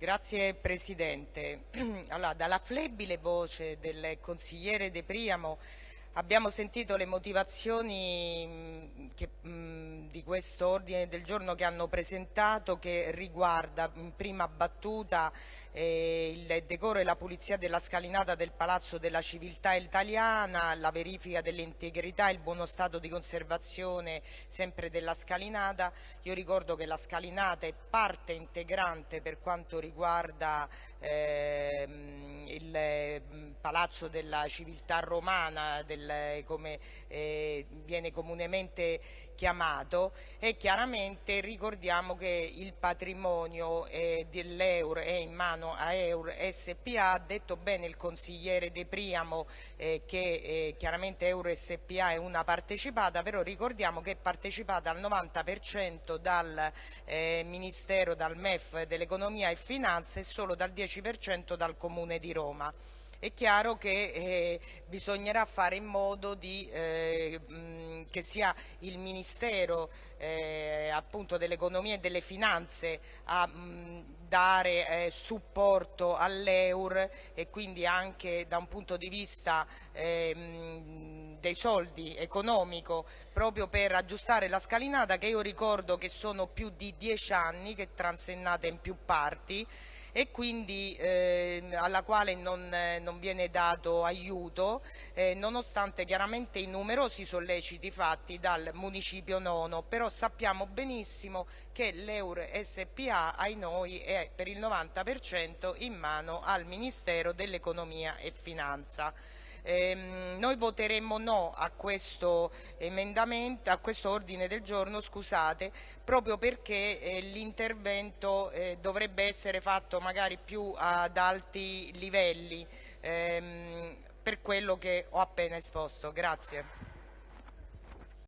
Grazie Presidente. Allora, dalla flebile voce del consigliere De Priamo abbiamo sentito le motivazioni che, mh, di questo ordine del giorno che hanno presentato che riguarda in prima battuta eh, il decoro e la pulizia della scalinata del Palazzo della Civiltà Italiana, la verifica dell'integrità e il buono stato di conservazione sempre della scalinata. Io ricordo che la scalinata è parte integrante per quanto riguarda eh, il Palazzo della Civiltà Romana, del, come eh, viene comunemente chiamato e chiaramente ricordiamo che il patrimonio eh, dell'Eur è in mano a Eur SPA, ha detto bene il consigliere De Priamo eh, che eh, chiaramente Eur SPA è una partecipata, però ricordiamo che è partecipata al 90% dal eh, Ministero, dal MEF dell'Economia e Finanze e solo dal 10% dal Comune di Roma. Roma. È chiaro che eh, bisognerà fare in modo di, eh, mh, che sia il Ministero eh, dell'Economia e delle Finanze a mh, dare eh, supporto all'Eur e quindi anche da un punto di vista ehm, dei soldi economico proprio per aggiustare la scalinata che io ricordo che sono più di dieci anni che è transennata in più parti e quindi eh, alla quale non, eh, non, viene dato aiuto eh, nonostante chiaramente i numerosi solleciti fatti dal municipio nono, però sappiamo benissimo che l'Eur SPA ai noi è per il 90% in mano al Ministero dell'Economia e Finanza. Eh, noi voteremo no a questo a questo ordine del giorno, scusate, proprio perché eh, l'intervento eh, dovrebbe essere fatto magari più ad alti livelli ehm, per quello che ho appena esposto. Grazie.